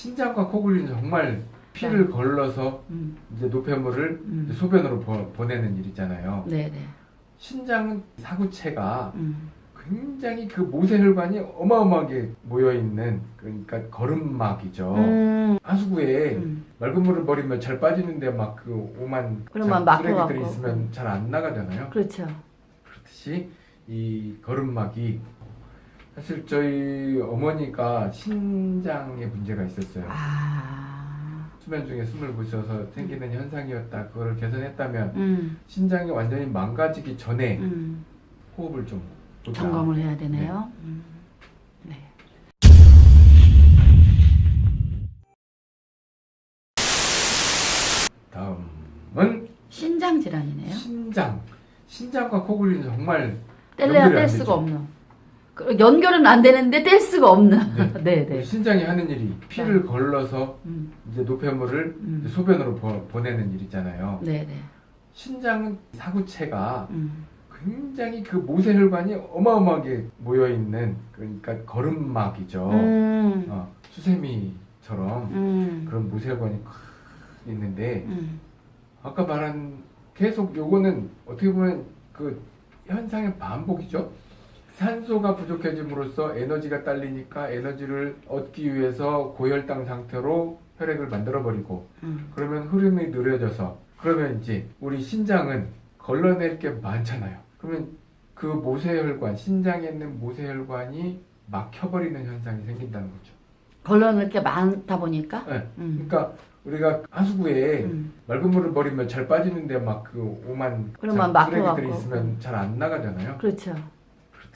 신장과 코골이는 정말 피를 걸러서 음, 이제 노폐물을 음. 이제 소변으로 보, 보내는 일이잖아요. 네네. 신장은 사구체가 음, 굉장히 그 모세혈관이 어마어마하게 모여 있는 그러니까 거름막이죠. 음, 하수구에 음. 맑은 물을 버리면 잘 빠지는데 막 그 오만 자- 쓰레기들이. 있으면 잘 안 나가잖아요. 그렇죠. 그렇듯이 이 거름막이 사실 저희 어머니가 신장에 문제가 있었어요. 아, 수면 중에 숨을 부셔서 생기는 현상이었다. 그거를 개선했다면 음, 신장이 완전히 망가지기 전에 음. 호흡을 좀 보자. 점검을 해야 되네요. 음, 네. 다음은 신장 질환이네요. 신장. 신장과 코골이는 정말 뗄래야 뗄안 수가. 없는. 그 연결은 안 되는데 뗄 수가 없는. 네, 우리 네. 신장이 하는 일이 피를 걸러서 음, 이제 노폐물을 음. 이제 소변으로 보, 보내는 일이잖아요. 네, 네. 신장은 사구체가 음, 굉장히 그 모세혈관이 어마어마하게 모여 있는 그러니까 거름막이죠. 음, 어, 수세미처럼 음, 그런 모세혈관이 크- 있는데 음, 아까 말한 계속 요거는 어떻게 보면 그 현상의 반복이죠. 산소가 부족해짐으로써 에너지가 딸리니까 에너지를 얻기 위해서 고혈당 상태로 혈액을 만들어 버리고 음. 그러면 흐름이 느려져서 그러면 이제 우리 신장은 걸러낼 게 많잖아요. 그러면 그 모세혈관 신장에 있는 모세혈관이 막혀버리는 현상이 생긴다는 거죠. 걸러낼 게 많다 보니까. 네. 음, 그러니까 우리가 하수구에 음, 맑은 물을 버리면 잘 빠지는데 막 그 오만 쓰레기들이. 있으면 잘 안 나가잖아요. 그렇죠.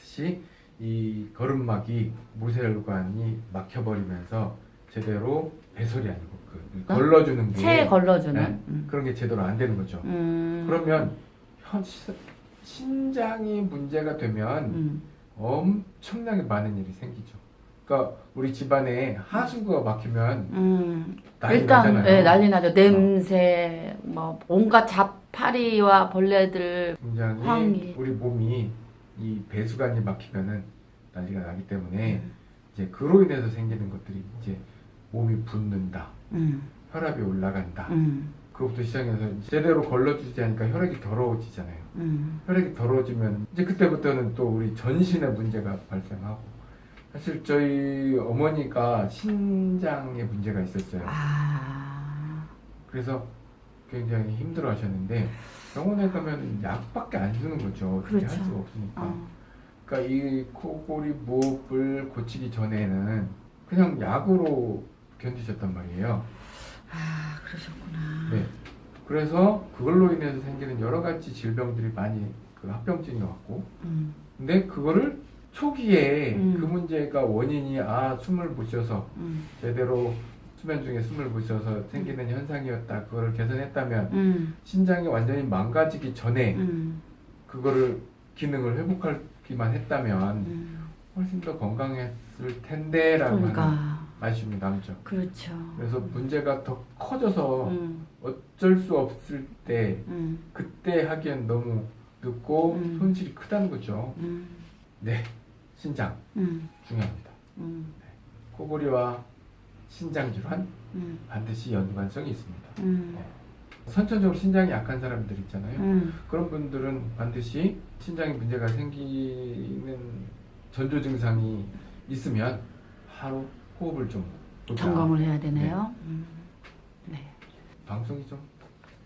그렇듯이 이 거름막이 모세혈관이 막혀버리면서 제대로 배설이 아니고 그 어? 걸러주는 게 체에 걸러주는. 네. 음. 그런 게 제대로 안 되는 거죠. 음, 그러면 현, 시- 신장이 문제가 되면 음, 엄청나게 많은 일이 생기죠. 그러니까 우리 집안에 하수구가 막히면 음. 난리 일단 나잖아요. 어. 예, 난리 나죠. 냄새, 뭐 온갖 잡파리와 벌레들. 굉장히 황이. 우리 몸이 이 배수관이 막히면은 난리가 나기 때문에 음. 이제 그로 인해서 생기는 것들이 이제 몸이 붓는다, 음, 혈압이 올라간다. 음, 그것부터 시작해서 제대로 걸러주지 않으니까 혈액이 더러워지잖아요. 음, 혈액이 더러워지면 이제 그때부터는 또 우리 전신에 문제가 발생하고 사실 저희 어머니가 신장에 문제가 있었어요. 아, 그래서 굉장히 힘들어 하셨는데 병원에 가면 약밖에 안 주는 거죠. 어떻게 할 그렇죠. 수가 없으니까. 어, 그러니까 이 코골이 무흡을 고치기 전에는 그냥 약으로 견디셨단 말이에요. 아, 그러셨구나. 네. 그래서 그걸로 인해서 생기는 여러 가지 질병들이 많이 그 합병증이 왔고 음, 근데 그거를 초기에 음. 그 문제가 원인이 아 숨을 못 쉬어서 음, 제대로 수면 중에 숨을 못 쉬어서 생기는 현상이었다 그거를 개선했다면 음, 신장이 완전히 망가지기 전에 음, 그거를 기능을 회복하기만 했다면 음. 훨씬 더 건강했을 텐데라고 하는 그러니까 말씀이 남죠. 그렇죠. 그래서 문제가 더 커져서 음, 어쩔 수 없을 때 음, 그때 하기엔 너무 늦고 음. 손실이 크다는 거죠. 음, 네, 신장 음, 중요합니다. 음, 코골이와 신장 질환 음, 반드시 연관성이 있습니다. 음, 선천적으로 신장이 약한 사람들 있잖아요. 음, 그런 분들은 반드시 신장에 문제가 생기는 전조 증상이 있으면 바로 호흡을 좀 보자. 점검을 해야 되네요. 음, 네. 방송이 좀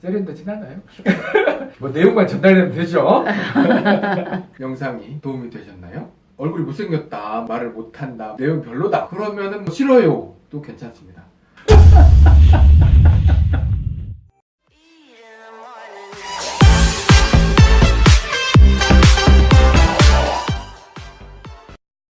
세련되진 않아요. 뭐 내용만 전달되면 되죠. 영상이 도움이 되셨나요? 얼굴이 못생겼다, 말을 못한다, 내용 별로다. 그러면은 뭐 싫어요. 도 괜찮습니다.